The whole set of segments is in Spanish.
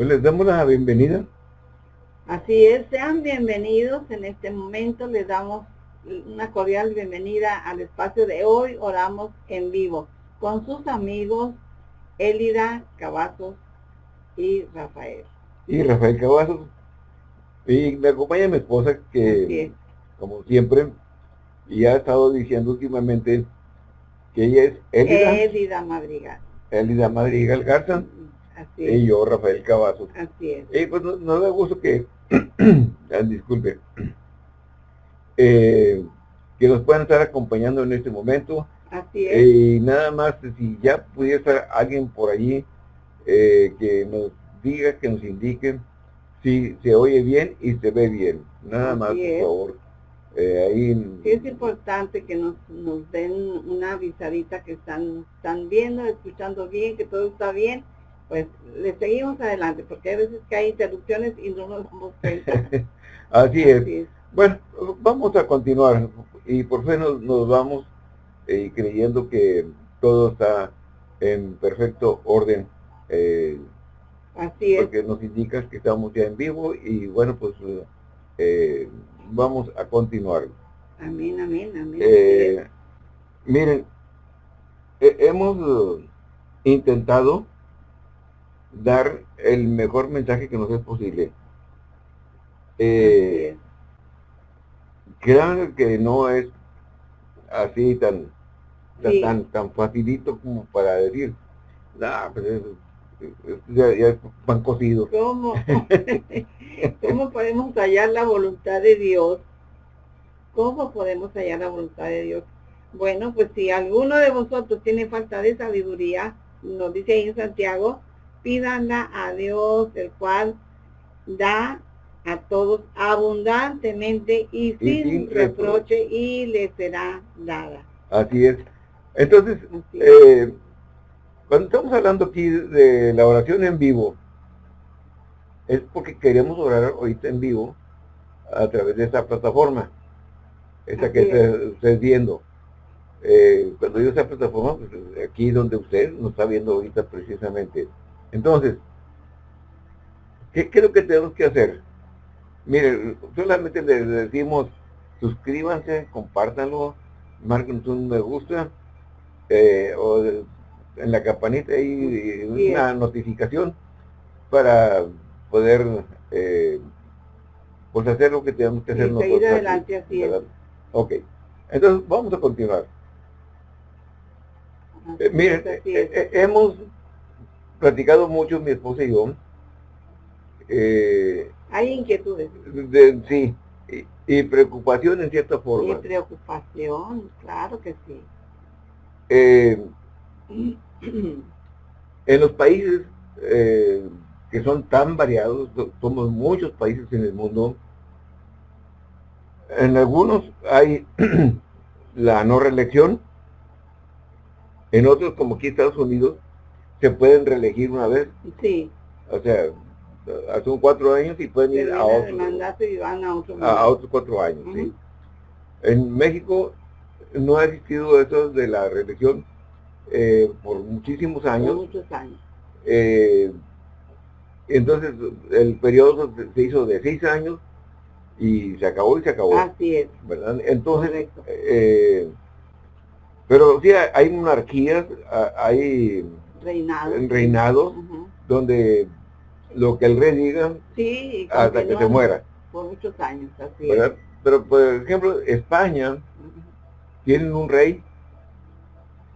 Pues les damos la bienvenida. Así es, sean bienvenidos en este momento, les damos una cordial bienvenida al espacio de hoy, oramos en vivo, con sus amigos Elida Cavazos y Rafael. Y Rafael Cavazos. Y me acompaña mi esposa que, como siempre, y ha estado diciendo últimamente que ella es Elida, Elida Madrigal. Elida Madrigal Garza. Así es. Y yo, Rafael Cavazos. Así es. Y pues no, da gusto que, ah, disculpe, eh, que nos puedan estar acompañando en este momento. Así es. Y nada más, si ya pudiera estar alguien por allí eh, que nos diga, que nos indique si se oye bien y se ve bien. Nada más, por favor. Eh, ahí... Sí es importante que nos, nos den una avisadita que están, están viendo, escuchando bien, que todo está bien, pues le seguimos adelante, porque hay veces que hay interrupciones y no nos damos cuenta. Así, es. Bueno, vamos a continuar y por fin nos, vamos eh, creyendo que todo está en perfecto orden. Eh, Así es. Porque nos indica que estamos ya en vivo y bueno, pues eh, vamos a continuar. Amén, amén, amén. Eh, miren, hemos intentado dar el mejor mensaje que nos es posible. Eh, crean que no es así tan tan, tan facilito como para decir, nah, pues ya, ya van cocidos. ¿Cómo? ¿Cómo podemos hallar la voluntad de Dios? ¿Cómo podemos hallar la voluntad de Dios? Bueno, pues si alguno de vosotros tiene falta de sabiduría, nos dice ahí en Santiago, pídanla a Dios, el cual da a todos abundantemente y, sin, reproche, y le será dada. Así es. Entonces, eh, cuando estamos hablando aquí de la oración en vivo, es porque queremos orar ahorita en vivo a través de esta plataforma, esta que está viendo. Eh, cuando digo esa plataforma, pues aquí donde usted nos está viendo ahorita precisamente. Entonces, ¿qué, es lo que tenemos que hacer? Miren, solamente les decimos, suscríbanse, compártanlo, marquen un me gusta, eh, o en la campanita hay una notificación para poder eh, pues hacer lo que tenemos que hacer nosotros. adelante, así es. Ok, entonces vamos a continuar. Eh, miren, hemos platicado mucho mi esposa y yo. Eh, Hay inquietudes. sí, y, preocupación en cierta forma. Y preocupación, claro que sí. Eh, en los países eh, que son tan variados, somos muchos países en el mundo, en algunos hay la no reelección, en otros como aquí Estados Unidos, se pueden reelegir una vez. Sí. O sea, hace cuatro años y pueden ir a otro, y van a, otro a, otros cuatro años. ¿sí? En México no ha existido eso de la reelección eh, por muchísimos años. Por muchos años. Eh, entonces el periodo se hizo de seis años y se acabó y se acabó. Así es. ¿verdad? Entonces, eh, pero sí hay monarquías, hay reinados, donde lo que el rey diga hasta que se muera. Por muchos años, así Pero por ejemplo, España tiene un rey,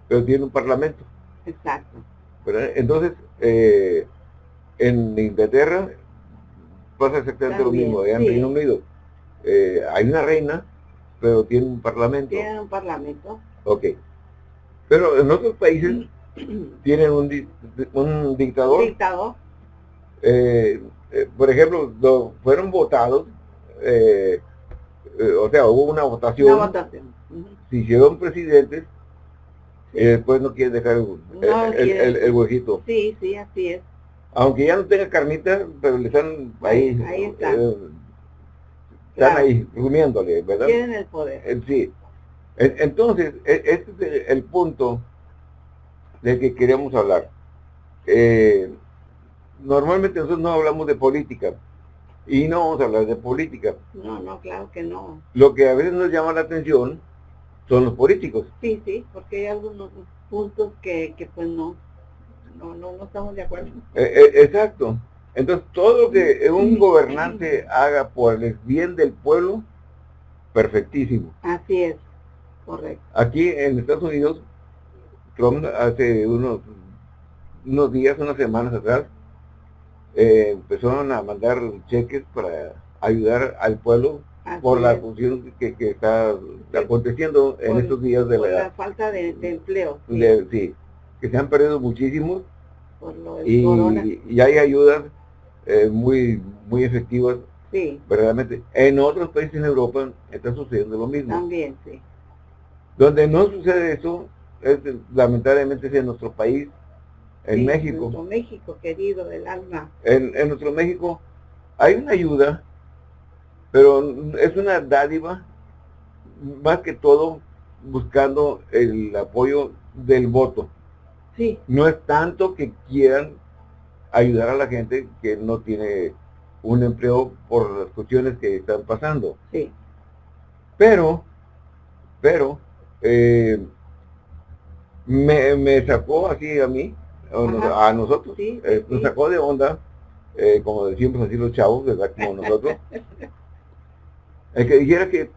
pero tiene un parlamento. Exacto. Entonces, eh, en Inglaterra pasa exactamente lo mismo, en Reino Unido. Eh, hay una reina, pero tiene un parlamento. Tiene un parlamento. Ok. Pero en otros países tienen un, un dictador. Dictador. Eh, eh, por ejemplo, fueron votados, eh, o sea, hubo una votación. Una votación. Si hicieron presidentes, y después no quieren dejar el, huejito. Sí, sí, así es. Aunque ya no tenga carnita, pero le están ahí. Ahí, está. están ahí, rumiéndole, ¿verdad? Tienen el poder. sí. Entonces, e, este es el punto del que queremos hablar. Eh, normalmente nosotros no hablamos de política, y no vamos a hablar de política. No, no, claro que no. Lo que a veces nos llama la atención son los políticos. Sí, sí, porque hay algunos puntos que, que pues no, no, no, no estamos de acuerdo. Eh, eh, exacto. Entonces, todo lo que un gobernante haga por el bien del pueblo, perfectísimo. Así es, correcto. Aquí en Estados Unidos, Trump hace unos, unos días, unas semanas atrás, eh, empezaron a mandar cheques para ayudar al pueblo por la función que, está aconteciendo en estos días de la, falta de, empleo. Sí. que se han perdido muchísimos y, y, hay ayudas eh, muy muy efectivas sí. verdaderamente. En otros países en Europa está sucediendo lo mismo. También, sí. Donde no sucede eso, es, lamentablemente es en nuestro país, en México. Nuestro México, querido del alma. En, en nuestro México hay una ayuda, pero es una dádiva, más que todo buscando el apoyo del voto. Sí. No es tanto que quieran ayudar a la gente que no tiene un empleo por las cuestiones que están pasando. Sí. Pero, pero, eh, me, me, sacó así a mí, a nosotros, eh, nos sacó de onda, eh, como decimos así los chavos, ¿verdad? Como nosotros. el que dijera que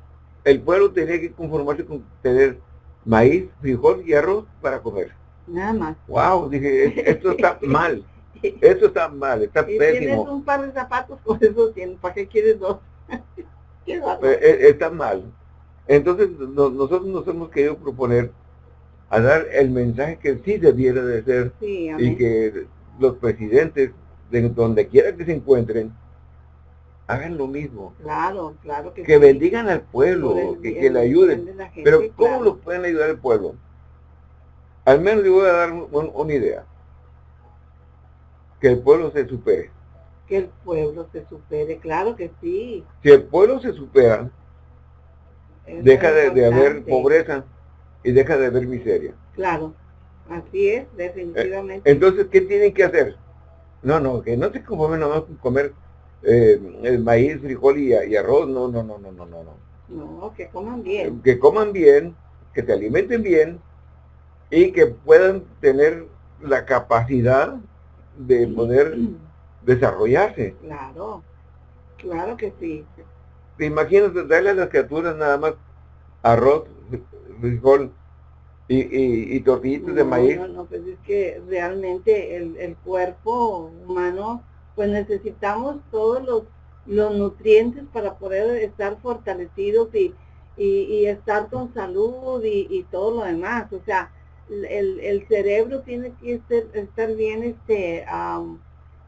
el pueblo tenía que conformarse con tener maíz, frijol y arroz para comer. Nada más. Wow, dije, esto está mal. Esto está mal, está y pésimo. Tienes un par de zapatos, con eso tienes, ¿para qué quieres dos? Eh, eh, está mal. Entonces nosotros nos hemos querido proponer a dar el mensaje que sí debiera de ser y que los presidentes, de donde quiera que se encuentren, hagan lo mismo. Claro, claro que Que bendigan al pueblo, que, le ayuden. Pero ¿cómo lo pueden ayudar al pueblo? Al menos yo voy a dar una idea que el pueblo se supere. Que el pueblo se supere, claro que sí. Si el pueblo se supera, deja de, haber pobreza y deja de haber miseria. Claro, así es, definitivamente. entonces, ¿qué tienen que hacer? No, no, que no se conformen nomás con comer eh, el maíz, frijol y, arroz, no, no, no, no, no, no. No, que coman bien. Que coman bien, que se alimenten bien y que puedan tener la capacidad de poder desarrollarse. Claro, claro que sí. ¿Te imaginas darle a las criaturas nada más arroz, frijol y, y, tortillitas de maíz? No, no, pues es que realmente el, el cuerpo humano, pues necesitamos todos los, los nutrientes para poder estar fortalecidos y, y, estar con salud y, y todo lo demás. O sea, el, el cerebro tiene que estar, bien, este,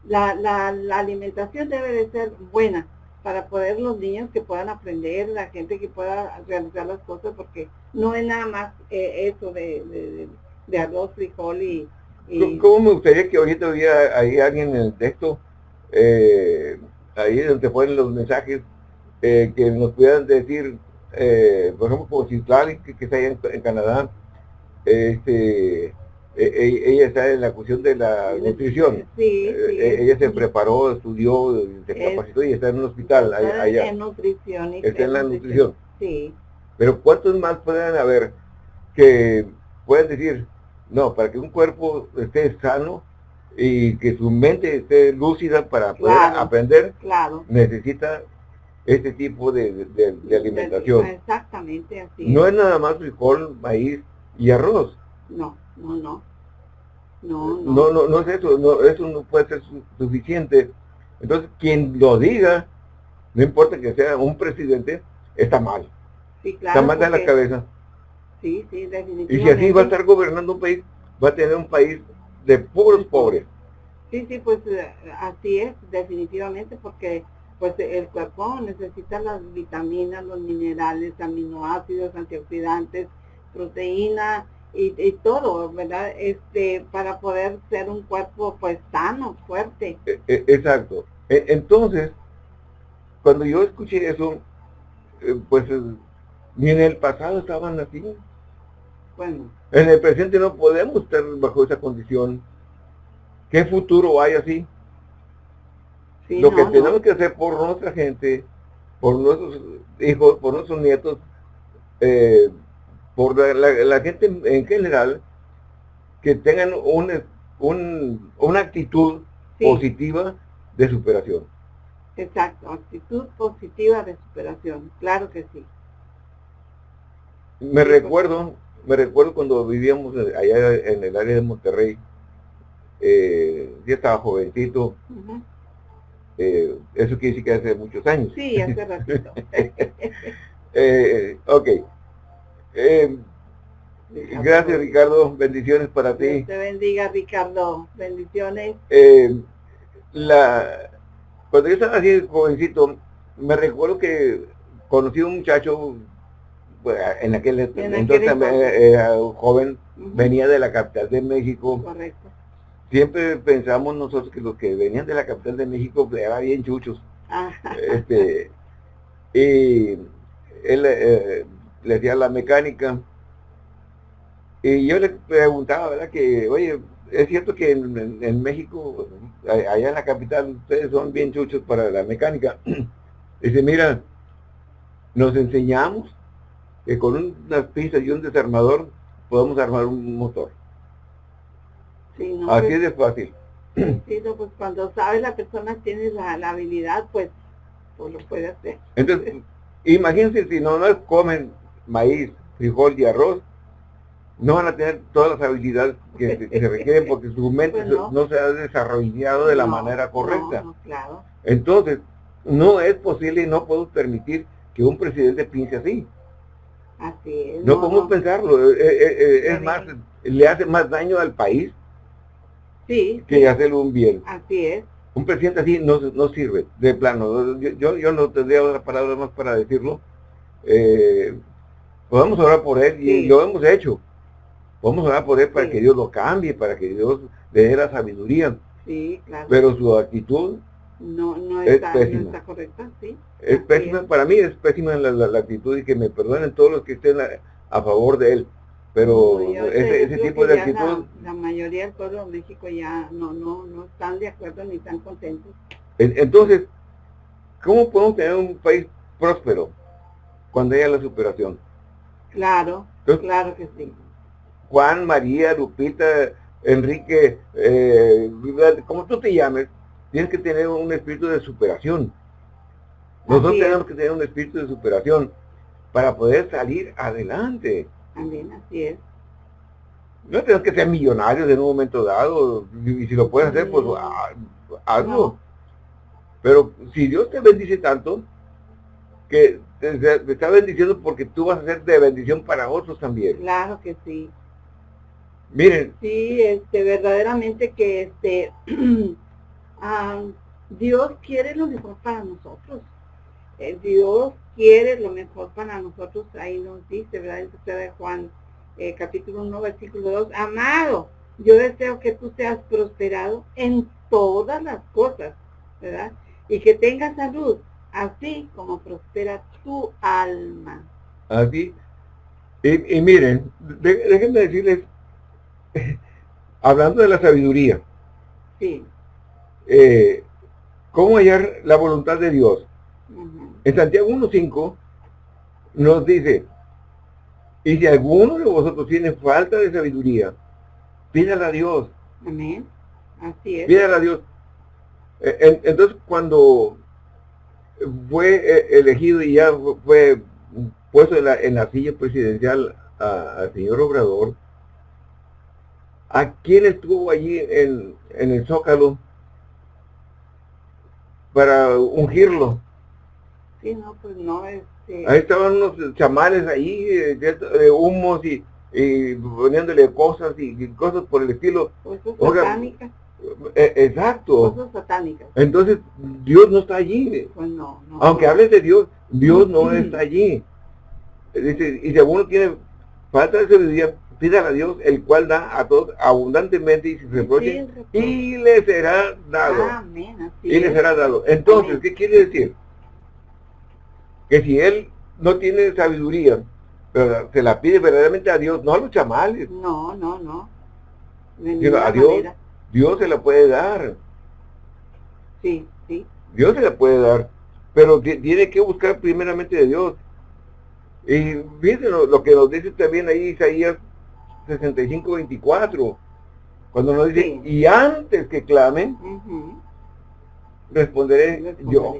la, la, la, alimentación debe de ser buena para poder los niños que puedan aprender, la gente que pueda realizar las cosas, porque no es nada más eh, eso de, de, arroz, frijol y, ¿Cómo me gustaría que ahorita hubiera ahí alguien en el texto, eh, ahí donde ponen los mensajes, eh, que nos pudieran decir, por ejemplo, como si que, que está ahí en Canadá, este, ella está en la cuestión de la nutrición. Sí, e, ella se preparó, estudió, se capacitó y está en un hospital allá. En nutrición. está en la nutrición. Sí. Pero ¿cuántos más pueden haber que pueden decir, no, para que un cuerpo esté sano y que su mente esté lúcida para poder aprender, claro. necesita este tipo de, alimentación. Exactamente así. No es nada más frijol, maíz, y arroz. No, no, no. No, no. No, no, no es eso, no, eso no puede ser suficiente. Entonces, quien lo diga, no importa que sea un presidente, está mal. Sí, claro, está mal de la cabeza. Sí, sí, definitivamente. Y si así va a estar gobernando un país, va a tener un país de puros pobres. Sí, sí, pues eh, así es, definitivamente, porque pues el cuerpo necesita las vitaminas, los minerales, aminoácidos, antioxidantes, proteína y, todo, ¿verdad? Este, para poder ser un cuerpo pues sano, fuerte. E, e, exacto. E, entonces, cuando yo escuché eso, eh, pues ni en el pasado estaban así. Bueno. En el presente no podemos estar bajo esa condición. ¿Qué futuro hay así? lo que tenemos que hacer por nuestra gente, por nuestros hijos, por nuestros nietos, eh, por la, gente en general, que tengan un, un, una actitud positiva de superación. Exacto, actitud positiva de superación, claro que sí. Me recuerdo, me recuerdo cuando vivíamos allá en el área de Monterrey, eh, yo estaba jovencito, eh, eso quiere decir que hace muchos años. Sí, hace ratito. eh, ok. Eh, gracias Ricardo, bendiciones para ti. Dios te bendiga Ricardo, bendiciones. la, cuando yo estaba así jovencito, me recuerdo que conocí a un muchacho en aquel, entonces era joven, venía de la capital de México. Correcto. Siempre pensamos nosotros que los que venían de la capital de México pues, eran bien chuchos. Ah. Este, y él eh, le hacía la mecánica. Y yo le preguntaba, ¿verdad? Que, oye, es cierto que en, México, allá en la capital, ustedes son bien chuchos para la mecánica. Dice, mira, nos enseñamos que con unas pinzas y un desarmador podemos armar un motor. Así pues, es de fácil. Sí, pues cuando sabes la persona tiene la, habilidad, pues, pues, lo puede hacer. Entonces, imagínense si no, no comen maíz, frijol y arroz, no van a tener todas las habilidades que, se requieren porque su mente pues no. se ha desarrollado de la manera correcta. claro. Entonces, no es posible y no podemos permitir que un presidente piense así. Así es. No, podemos pensarlo. Eh, eh, eh, es más, le hace más daño al país sí, que hacerle un bien. Así es. Un presidente así no, no sirve, de plano. Yo, yo, no tendría otra palabra más para decirlo. Podemos orar por él y lo hemos hecho. Podemos orar por él para que Dios lo cambie, para que Dios le dé la sabiduría. Sí, claro. Pero su actitud no, no, está, es no está correcta, sí. Es pésima, para mí es pésima la, actitud y que me perdonen todos los que estén a, favor de él. Pero ese, tipo de actitud... La, mayoría del pueblo de México ya no, no, no están de acuerdo ni están contentos. Entonces, ¿cómo podemos tener un país próspero cuando haya la superación? Claro, claro que sí. Juan, María, Lupita, Enrique, eh, como tú te llames, tienes que tener un espíritu de superación. Nosotros tenemos que tener un espíritu de superación para poder salir adelante. También, así es. No tenemos que ser millonarios en un momento dado, y si lo puedes hacer, pues ah, hazlo. Pero si Dios te bendice tanto, que te, está bendiciendo porque tú vas a ser de bendición para otros también. Claro que sí. Miren. Sí, este, verdaderamente que este, Ah, Dios quiere lo mejor para nosotros. Eh, Dios quiere lo mejor para nosotros. Ahí nos dice, ¿verdad? En de Juan, eh, capítulo 1, versículo 2. Amado, yo deseo que tú seas prosperado en todas las cosas, ¿verdad? Y que tengas salud, así como prospera tu alma. Así. Y, miren, déjenme decirles, hablando de la sabiduría. Sí eh, cómo hallar la voluntad de Dios. En Santiago 1.5 nos dice, y si alguno de vosotros tiene falta de sabiduría, pídala a Dios. Amén. Así es. Pídala a Dios. Eh, entonces, cuando fue eh, elegido y ya fue puesto en la, en la silla presidencial al señor Obrador, ¿a quién estuvo allí en, en el Zócalo? para ungirlo. Sí, no, pues no, este... Ahí estaban unos chamanes ahí, de, humos y, poniéndole cosas y, cosas por el estilo. Cosas satánicas. Eh, exacto. Cosas satánicas. Entonces, Dios no está allí. Pues no, no Aunque hables de Dios, Dios no está allí. Dice, y si alguno tiene falta de sabiduría, pídale a Dios, el cual da a todos abundantemente y sin reproche, y le será dado. y le será dado. Entonces, ¿qué quiere decir? Que si él no tiene sabiduría, pero se la pide verdaderamente a Dios, no a los chamales. No, no, no. a Dios, Dios se la puede dar. Sí, sí. Dios se la puede dar, pero tiene que buscar primeramente de Dios. Y fíjense lo, que nos dice también ahí Isaías 65, 24, cuando nos dice, y antes que clamen, responderé, yo.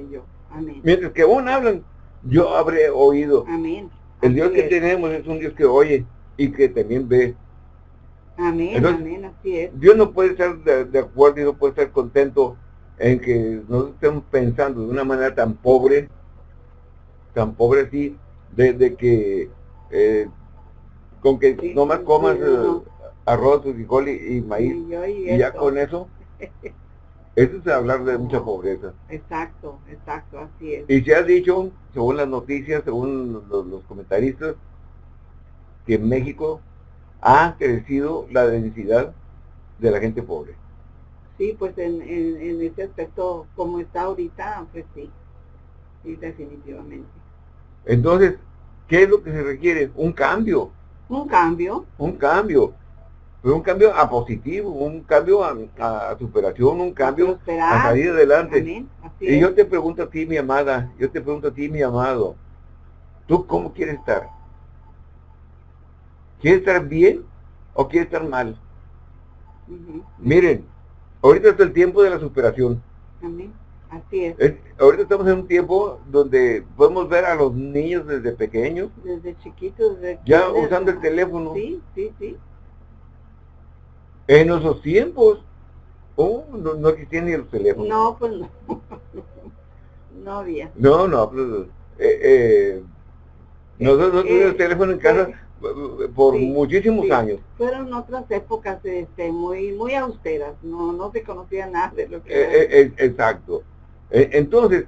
Mientras que aún hablan, yo habré oído. Amén. El Dios que tenemos es un Dios que oye y que también ve. Amén, amén, así es. Dios no puede estar de, acuerdo y no puede estar contento en que nosotros estemos pensando de una manera tan pobre, tan pobre así, de, que eh, con que nomás comas eh, arroz, frijol y, maíz, y, ya con eso, eso es hablar de mucha pobreza. Exacto, exacto, así es. Y se ha dicho, según las noticias, según los, comentaristas, que en México ha crecido la densidad de la gente pobre. Sí, pues en, en, ese aspecto, como está ahorita, pues sí, sí, definitivamente. Entonces, ¿qué es lo que se requiere? Un cambio. Un cambio. Un cambio. Pero un cambio a positivo, un cambio a, superación, un cambio a, salir adelante. Y yo te pregunto a ti, mi amada, yo te pregunto a ti, mi amado, ¿tú cómo quieres estar? ¿Quieres estar bien o quieres estar mal? Miren, ahorita es el tiempo de la superación. Amén. Así es. Ahorita estamos en un tiempo donde podemos ver a los niños desde pequeños. Desde chiquitos. ya usando el teléfono. Sí, sí, sí. En esos tiempos, oh, no, no existían ni los teléfonos. No, pues no. no había. No, no, pues, eh, eh, nosotros no eh, teléfono en casa por muchísimos años. Fueron otras épocas este, muy muy austeras, no no se conocía nada de lo que eh, Exacto. entonces,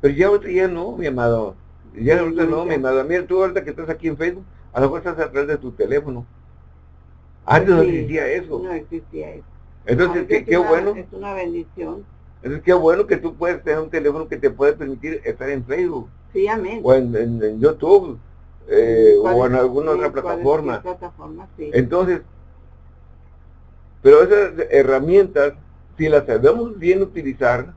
pero ya ahorita ya no, mi amado. Ya ahorita no, mi amado. Mira, tú ahorita que estás aquí en Facebook, a lo mejor estás atrás de tu teléfono. Antes no existía eso. No existía eso. Entonces, qué, bueno. Es una bendición. Entonces, qué bueno que tú puedes tener un teléfono que te puede permitir estar en Facebook. Sí, amén. O en, YouTube, eh, o en alguna otra plataforma. plataforma sí. Entonces, pero esas herramientas, si las sabemos bien utilizar,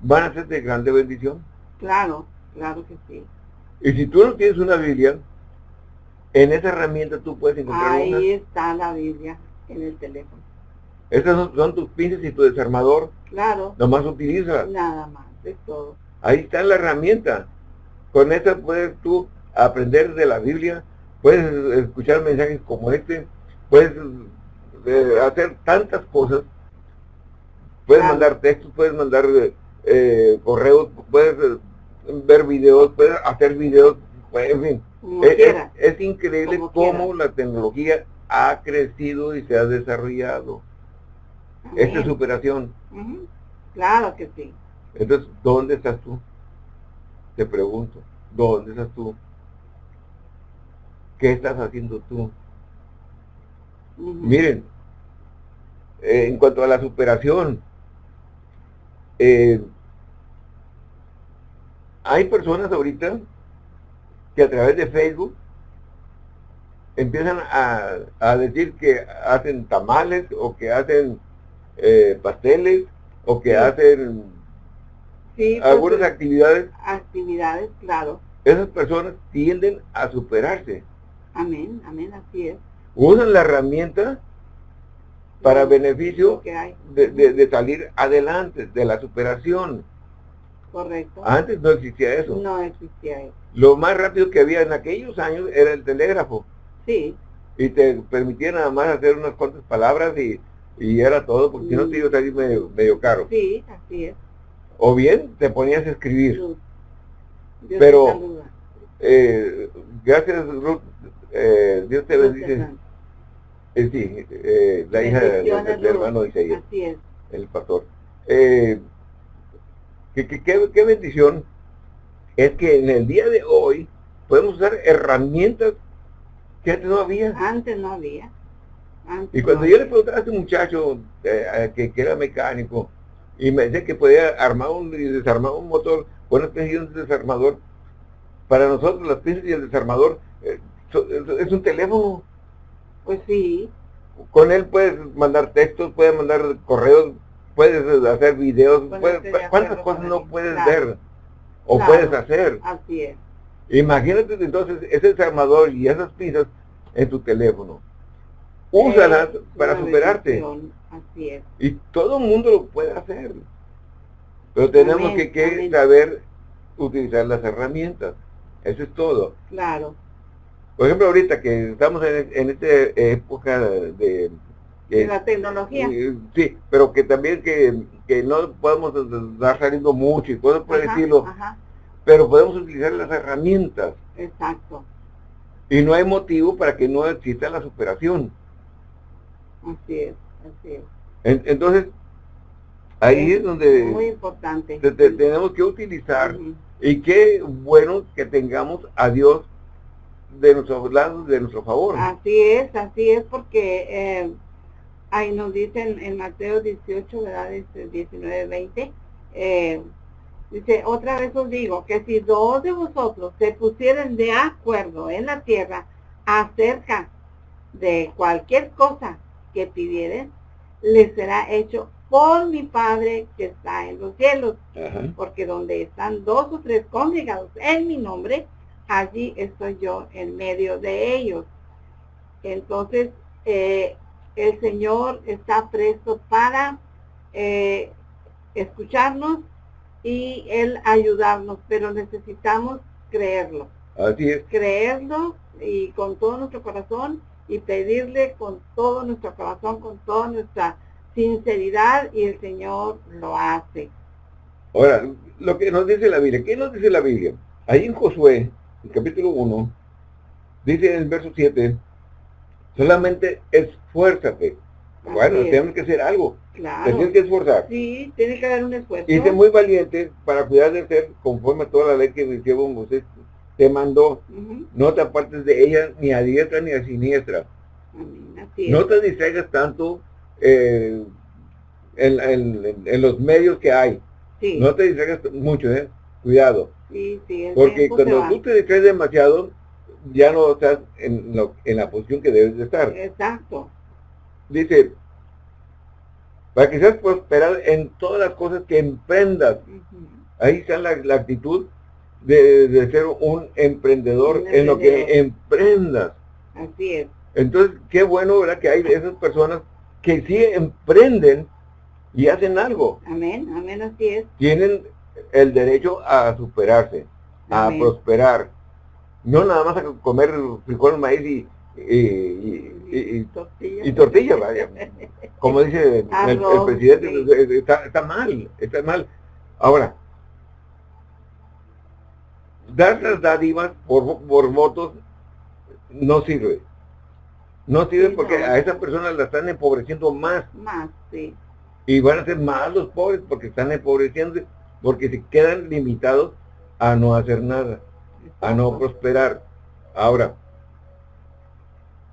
van a ser de grande bendición. Claro, claro que sí. Y si tú no tienes una Biblia, en esa herramienta tú puedes encontrar Ahí está la Biblia, en el teléfono. Esas son, tus pinzas y tu desarmador. Claro. Nomás utiliza. Nada más, es todo. Ahí está la herramienta. Con esa puedes tú aprender de la Biblia, puedes escuchar mensajes como este, puedes eh, hacer tantas cosas. Puedes mandar textos, puedes mandar eh, correos, puedes eh, ver videos, puedes hacer videos, en fin es, increíble cómo la tecnología ha crecido y se ha desarrollado. Esta superación. Claro que sí. Entonces, ¿dónde estás tú? Te pregunto, ¿dónde estás tú? ¿Qué estás haciendo tú? Miren, eh, en cuanto a la superación, eh, hay personas ahorita que a través de Facebook empiezan a, decir que hacen tamales o que hacen eh, pasteles o que hacen pues, algunas actividades. Actividades, claro. Esas personas tienden a superarse. Amén, amén, así es. Usan la herramienta para beneficio de, de, salir adelante, de la superación. Correcto. Antes no existía eso. No existía eso. Lo más rápido que había en aquellos años era el telégrafo. Sí. Y te permitía nada más hacer unas cuantas palabras y, era todo, porque si no te iba a salir medio, caro. Sí, así es. O bien te ponías a escribir. Pero, eh, gracias Ruth, eh, Dios te bendice. Eh, sí, eh, la hija del hermano Isaías. Así es. El pastor. Eh, qué, qué bendición es que en el día de hoy podemos usar herramientas que antes no había. Antes no había. y cuando yo le preguntaba a este muchacho eh, que, era mecánico y me decía que podía armar un y desarmar un motor, bueno, es un desarmador. Para nosotros las piezas y el desarmador eh, es un teléfono. Pues sí. Con él puedes mandar textos, puedes mandar correos, puedes hacer videos, ¿cuántas cosas no puedes ver o puedes hacer? Así es. Imagínate entonces ese armador y esas pistas en tu teléfono. Úsalas para superarte. Así es. Y todo el mundo lo puede hacer. Pero tenemos que, saber utilizar las herramientas. Eso es todo. Claro. Por ejemplo, ahorita que estamos en, esta época de... la tecnología. sí, pero que también que, no podemos estar saliendo mucho y cosas por decirlo. Pero podemos utilizar las herramientas. Exacto. Y no hay motivo para que no exista la superación. Así es, así es. entonces, ahí es, donde muy importante. tenemos que utilizar y qué bueno que tengamos a Dios de nuestro lado, de nuestro favor. Así es, así es porque eh, ahí nos dicen en Mateo 18, ¿verdad? 19, 20, eh, dice, otra vez os digo que si dos de vosotros se pusieren de acuerdo en la tierra acerca de cualquier cosa que pidieren, les será hecho por mi Padre que está en los cielos. Porque donde están dos o tres congregados en mi nombre, allí estoy yo en medio de ellos. Entonces, eh, el Señor está presto para eh, escucharnos y Él ayudarnos, pero necesitamos creerlo. Así es. Creerlo y con todo nuestro corazón y pedirle con todo nuestro corazón, con toda nuestra sinceridad y el Señor lo hace. Ahora, lo que nos dice la Biblia, ¿qué nos dice la Biblia? Ahí en Josué, el capítulo 1, dice en el verso 7, solamente esfuérzate. bueno, tenemos que hacer algo. Claro. tienes que esforzar. Sí, tiene que haber un esfuerzo. Y sé muy valiente para cuidar de ser conforme a toda la ley que Jehová Moisés te mandó. No te apartes de ella ni a diestra ni a siniestra. no te distraigas tanto eh, en, los medios que hay. No te distraigas mucho, ¿eh? Cuidado. Porque cuando tú te distraes demasiado, ya no estás en, en la posición que debes de estar. Exacto. Dice, para que seas prosperado en todas las cosas que emprendas. Ahí está la, actitud de, ser un emprendedor, en lo que emprendas. Así es. Entonces, qué bueno, ¿verdad? Que hay esas personas que sí emprenden y hacen algo. Amén, amén, así es. Tienen el derecho a superarse, a prosperar. No nada más a comer frijol, maíz y, y, tortilla. vaya. Como dice el, presidente, está, mal, está mal. Ahora, dar las dádivas por, por votos no sirve. No sirve porque a esas personas la están empobreciendo más. Más, sí. Y van a ser más los pobres porque están empobreciendo, porque se quedan limitados a no hacer nada, a no prosperar. Ahora,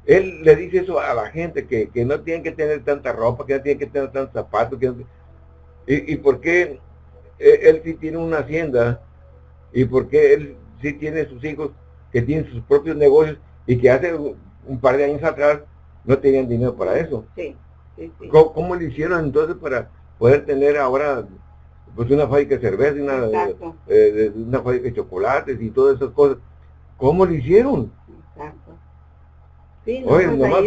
él le dice eso a la gente, que, no tienen que tener tanta ropa, que no tienen que tener tantos zapatos. Que y, y por qué él, él sí tiene una hacienda, y por qué él sí tiene sus hijos que tienen sus propios negocios y que hace un par de años atrás no tenían dinero para eso. Sí, sí, sí. ¿Cómo, le hicieron entonces para poder tener ahora pues una fábrica de cerveza, una, eh, una fábrica de chocolates y todas esas cosas? ¿Cómo lo hicieron? Exacto. Sí, Oye, pues nomás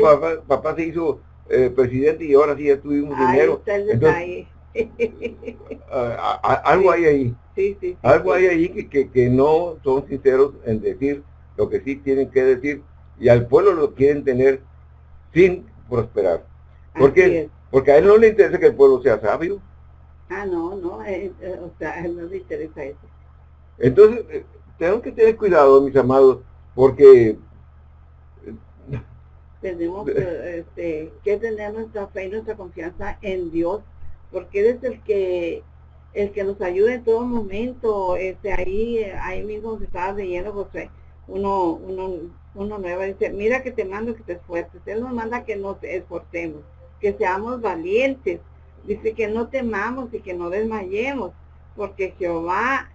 papá, se hizo eh, presidente y ahora sí ya tuvimos dinero. algo hay ahí. Sí, sí, algo hay ahí que, que, que no son sinceros en decir lo que sí tienen que decir y al pueblo lo quieren tener sin prosperar. ¿Por qué? Porque a él no le interesa que el pueblo sea sabio. Ah, no, no, eh, eh, o sea, no le interesa eso. Entonces, eh, tenemos que tener cuidado, mis amados, porque... Tenemos este, que tener nuestra fe y nuestra confianza en Dios, porque Él es el que el que nos ayuda en todo momento. Este, ahí, ahí mismo se estaba leyendo, pues, uno, uno uno nuevo dice, mira que te mando que te esfuerces. Él nos manda que nos esforcemos, que seamos valientes. Dice que no temamos y que no desmayemos, porque Jehová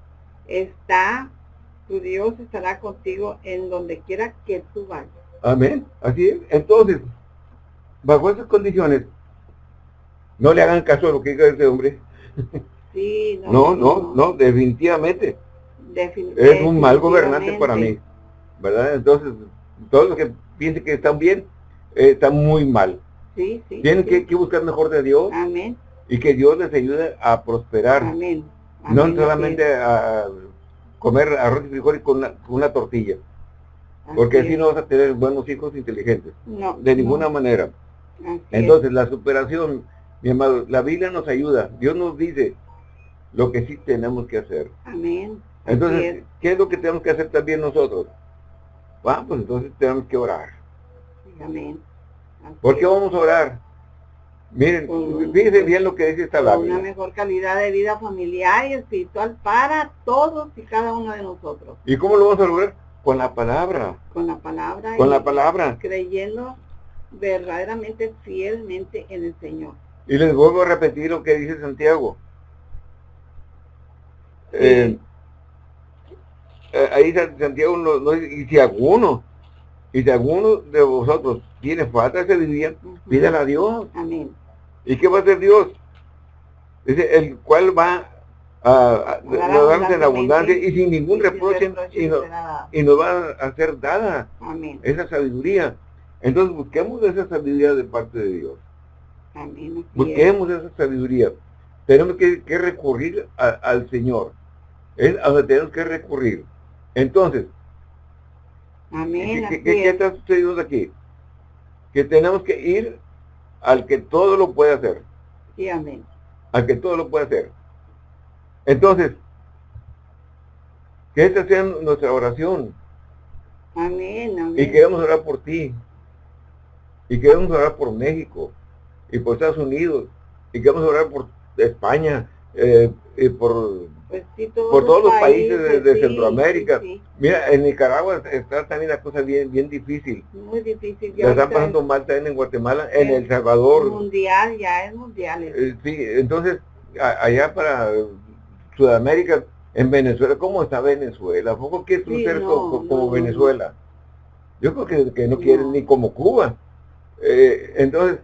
está, tu Dios estará contigo en donde quiera que tú vayas. Amén. Así es. Entonces, bajo esas condiciones, No le hagan caso a lo que diga ese hombre. Sí, no, no, no, definitivamente. Es un mal gobernante para mí. ¿Verdad? Entonces, todos los que piensen que están bien, eh, están muy mal. Sí, sí, Tienen Que, buscar mejor de Dios. Amén. Y que Dios les ayude a prosperar. Amén. no solamente a comer arroz y frijoles con una, tortilla. Porque así no vas a tener buenos hijos inteligentes. No. De ninguna manera. Entonces, la superación, mi amado, la Biblia nos ayuda. Dios nos dice lo que sí tenemos que hacer. Amén. Entonces, ¿qué es lo que tenemos que hacer también nosotros? Bueno, pues entonces tenemos que orar. Amén. ¿Por qué vamos a orar? Miren, fíjense bien lo que dice esta palabra. Una mejor calidad de vida familiar y espiritual para todos y cada uno de nosotros. ¿Y cómo lo vamos a lograr? Con la palabra. Con la palabra. Con la palabra. Creyendo verdaderamente, fielmente en el Señor. Y les vuelvo a repetir lo que dice Santiago. Eh, eh, ahí Santiago no, y si alguno, y si alguno de vosotros tiene falta de sabiduría, pídala a Dios. Amén. ¿Y qué va a hacer Dios? Dice, el cual va a, darnos en abundancia y sin ningún reproche, y, nos va a hacer dada Amén. esa sabiduría. Entonces busquemos esa sabiduría de parte de Dios. Amén. Busquemos esa sabiduría. Tenemos que, recurrir al Señor. Es a donde tenemos que recurrir. Entonces, Amén, ¿qué, está sucediendo aquí? Que tenemos que ir al que todo lo puede hacer. Sí, amén. Al que todo lo puede hacer. Entonces, que esta sea nuestra oración. Amén, amén. Y queremos orar por ti. Y queremos orar por México. Y por Estados Unidos. Y queremos orar por España. Eh, y por pues por todos los países, de, Centroamérica. Mira, en Nicaragua está también la cosa bien bien difícil. Muy difícil. Ya están pasando mal también en Guatemala, en El Salvador. Mundial, ya es mundial. Eh, sí, entonces, allá para Sudamérica, en Venezuela, ¿cómo está Venezuela? ¿Poco quiere ser como, Venezuela? Yo creo que, no quieren ni como Cuba. Eh, entonces,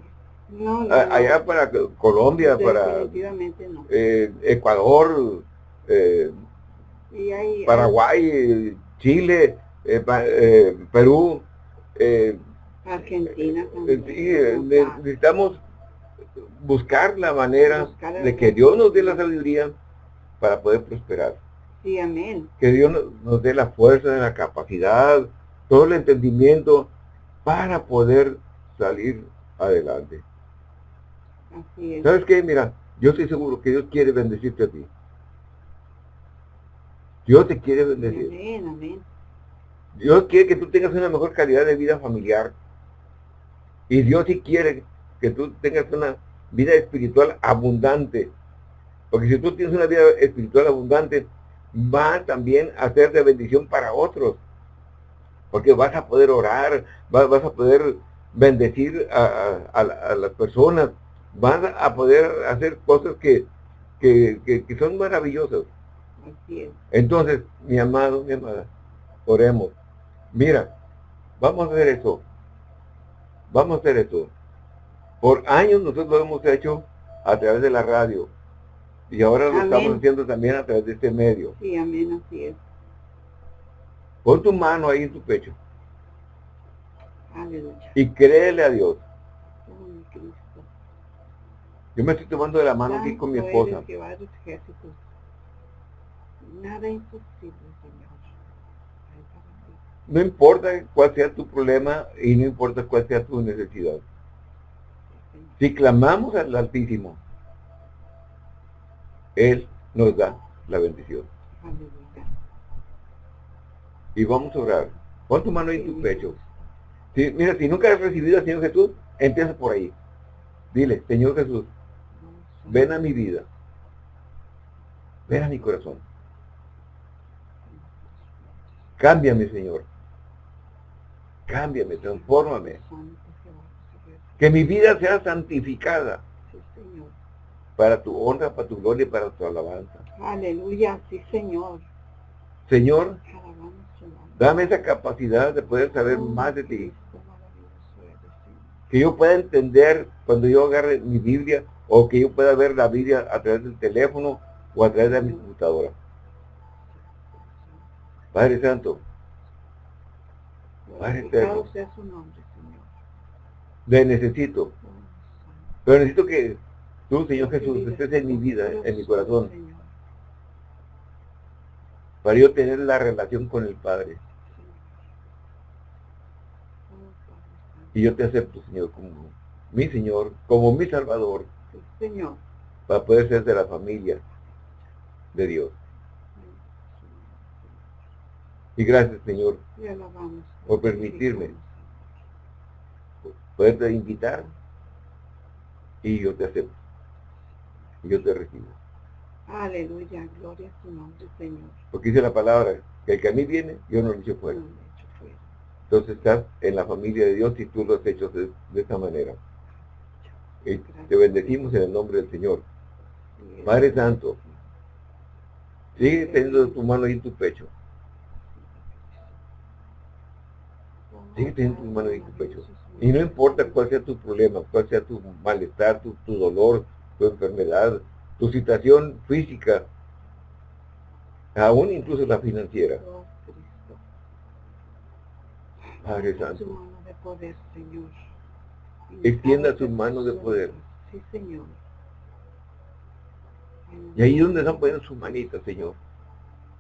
allá para Colombia, para eh, Ecuador, eh, Paraguay, Chile, eh, Perú, Argentina necesitamos buscar la manera de que Dios nos dé la sabiduría para poder prosperar. Sí, amén. Que Dios nos, dé la fuerza, la capacidad, todo el entendimiento para poder salir adelante. Así es. ¿Sabes qué? Mira, yo estoy seguro que Dios quiere bendecirte a ti. Dios te quiere bendecir. Amén, amén. Dios quiere que tú tengas una mejor calidad de vida familiar. Y Dios sí quiere que tú tengas una vida espiritual abundante. Porque si tú tienes una vida espiritual abundante, va también a ser de bendición para otros. Porque vas a poder orar, vas, a poder bendecir a, las personas, vas a poder hacer cosas que, que son maravillosas. Entonces, mi amado, mi amada, oremos. Mira, vamos a hacer eso. Vamos a hacer esto. Por años nosotros lo hemos hecho a través de la radio. Y ahora lo estamos haciendo también a través de este medio. Sí, amén, así es. Pon tu mano ahí en tu pecho. Aleluya. Y créele a Dios. Yo me estoy tomando de la mano aquí con mi esposa. Nada imposible, Señor. No importa cuál sea tu problema y no importa cuál sea tu necesidad. Si clamamos al Altísimo, Él nos da la bendición. Y vamos a orar. Pon tu mano en tu pecho. Si, mira, si nunca has recibido al Señor Jesús, empieza por ahí. Dile, Señor Jesús, ven a mi vida. Ven a mi corazón. Cámbiame, Señor. Cámbiame, transfórmame. Que mi vida sea santificada. Para tu honra, para tu gloria y para tu alabanza. Aleluya, sí, Señor. Señor, dame esa capacidad de poder saber más de ti. Que yo pueda entender cuando yo agarre mi Biblia o que yo pueda ver la Biblia a través del teléfono o a través de mi computadora. Padre Santo, Padre Eterno, le necesito, pero necesito que tú, Señor Jesús, estés en mi vida, en mi corazón, para yo tener la relación con el Padre. Y yo te acepto, Señor, como mi Señor, como mi Salvador. Señor. Para poder ser de la familia de Dios. Y gracias, Señor, por permitirme poderte invitar y yo te acepto. Y yo te recibo. Aleluya, gloria a tu nombre, Señor. Porque dice la palabra, que el que a mí viene, yo no lo echo fuera. Entonces estás en la familia de Dios y tú lo has hecho de, esta manera. Y te bendecimos en el nombre del Señor. Padre Santo, sigue teniendo tu mano ahí en tu pecho. Sigue teniendo tu mano ahí en tu pecho. Y no importa cuál sea tu problema, cuál sea tu malestar, tu, tu dolor, tu enfermedad, tu situación física, aún incluso la financiera. Padre Santo. Extienda su mano de poder. Sí, Señor. Y ahí donde están poniendo sus manitas, Señor.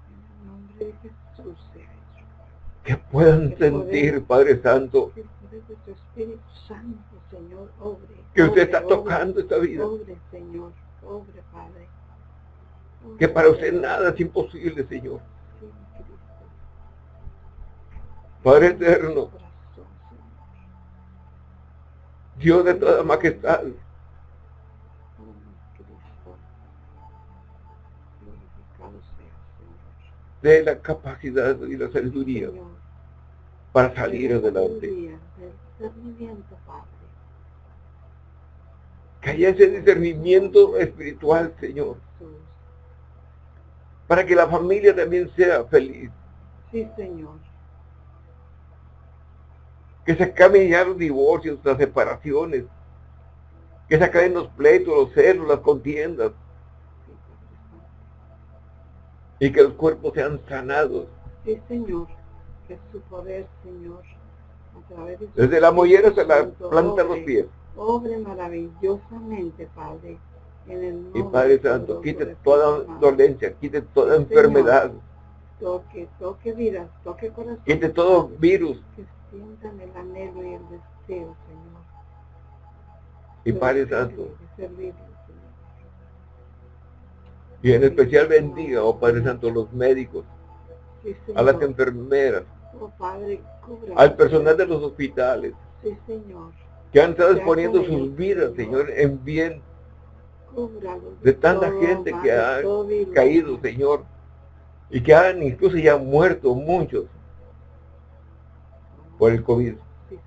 En el nombre de Jesús Que puedan sentir, Padre Santo. Que tu Espíritu Santo, Señor, obre. Que usted está tocando esta vida. Obre, Señor. Obre, Padre. Que para usted nada es imposible, Señor. Padre eterno, Dios de toda majestad, de la capacidad y la sabiduría para salir adelante. Que haya ese discernimiento espiritual, Señor. Para que la familia también sea feliz. Sí, Señor que se acaben ya los divorcios, las separaciones, que se acaben los pleitos, los celos, las contiendas, y que los cuerpos sean sanados. Sí, Señor, que su poder, Señor, a través de Desde la mollera hasta la planta de los pies. Obre maravillosamente, Padre, en el nombre Y Padre Santo, quite toda dolencia, quite toda enfermedad. Toque, toque vidas, toque corazón. Quite todo virus, sientan el anhelo y el deseo, Señor. Y Padre Santo. Y en especial bendiga, oh Padre Santo, los médicos, a las enfermeras, oh, Padre, al personal de los hospitales, sí, Señor. que han estado exponiendo sus vidas, Señor, en bien. De tanta gente que ha caído, Señor, y que han incluso ya muerto muchos por el COVID. Sí,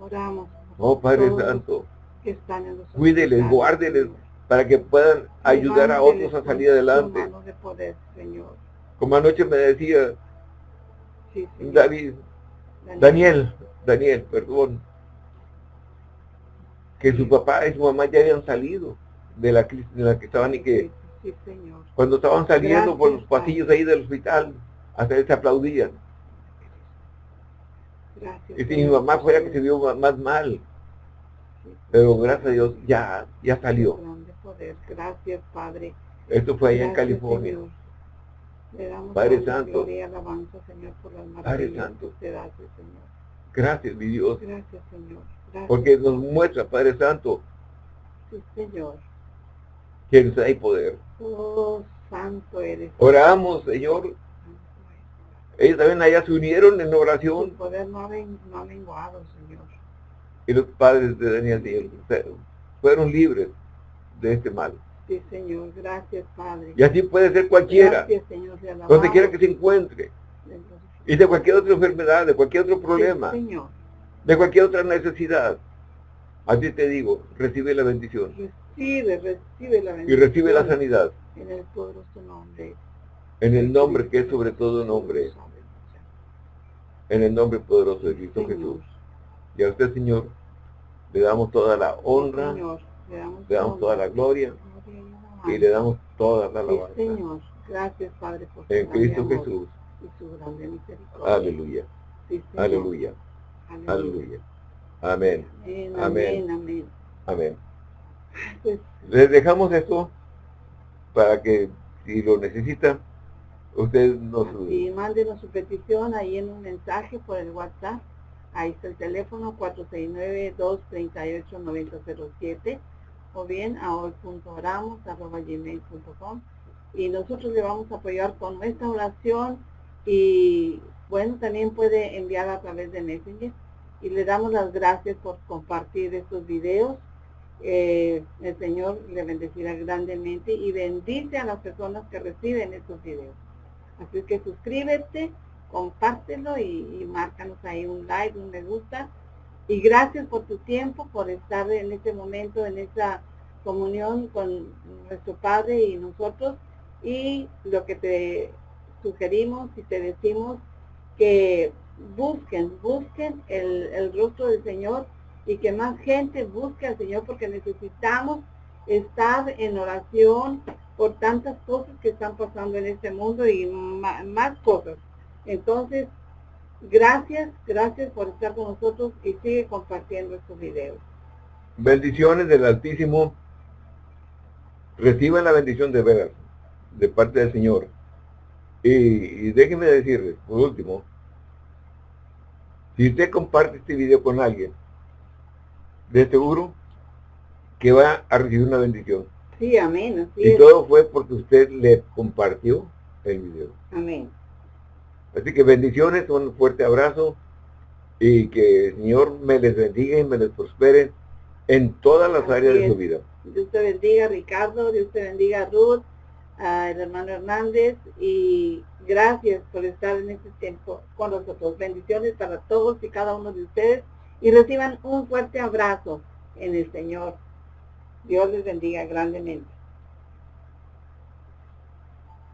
Oramos. Oh Padre Santo, cuídeles, guárdeles para que puedan ayudar a otros a salir adelante. De poder, Señor. Como anoche me decía David, Daniel, Daniel, perdón, que su papá y su mamá ya habían salido de la crisis en la que estaban y que cuando estaban saliendo por los pasillos ahí del hospital, hasta se aplaudían y si mi mamá fuera que se vio más mal. Pero gracias a Dios ya, ya salió. Gracias, Padre. Esto fue allá en California. Padre Santo. Padre Santo. Señor. Gracias, mi Dios. Gracias, Señor. Porque nos muestra, Padre Santo. Sí, Señor. Que hay poder. Oh, santo eres. Oramos, Señor, ellos también allá se unieron en oración. Su poder no ha, menguado, Señor. Y los padres de Daniel fueron libres de este mal. Sí, Señor. Gracias, Padre. Y así puede ser cualquiera. Gracias, Señor. Donde quiera que se encuentre. Y de cualquier otra enfermedad, de cualquier otro problema. Sí, señor. De cualquier otra necesidad. Así te digo, recibe la bendición. Recibe, recibe la bendición. Y recibe la sanidad. En el poderoso nombre en el nombre que es sobre todo nombre, en el nombre poderoso de Cristo Jesús. Y a usted, Señor, Le damos toda la honra, le damos, toda la gloria, y le damos toda la alabanza. Señor. Gracias, Padre, por En Cristo Jesús. Y su grande misericordia. Aleluya. Aleluya. Aleluya. Amén. Amén. Amén. Amén. Pues Les dejamos esto para que si lo necesita, usted nos... Y mándenos su petición ahí en un mensaje por el WhatsApp. Ahí está el teléfono 469-238-9007 o bien a hoy.oramos.gmail.com y nosotros le vamos a apoyar con nuestra oración y bueno, también puede enviar a través de Messenger y le damos las gracias por compartir estos videos. Eh, el Señor le bendecirá grandemente y bendice a las personas que reciben estos videos. Así que suscríbete, compártelo y, márcanos ahí un like, un me gusta. Y gracias por tu tiempo, por estar en este momento, en esta comunión con nuestro Padre y nosotros. Y lo que te sugerimos y te decimos que busquen, busquen el, el rostro del Señor y que más gente busque al Señor porque necesitamos estar en oración por tantas cosas que están pasando en este mundo y más, cosas. Entonces, gracias, gracias por estar con nosotros y sigue compartiendo estos videos. Bendiciones del Altísimo. Reciban la bendición de veras, de parte del Señor. Y, y déjenme decirles, por último, si usted comparte este video con alguien, de seguro que va a recibir una bendición. Sí, amén. y todo fue porque usted le compartió el video. Amén. Así que bendiciones, un fuerte abrazo y que el Señor me les bendiga y me les prospere en todas las áreas de su vida. Dios te bendiga Ricardo, Dios te bendiga Ruth, al hermano Hernández y gracias por estar en este tiempo con nosotros. Bendiciones para todos y cada uno de ustedes y reciban un fuerte abrazo en el Señor. Dios les bendiga grandemente.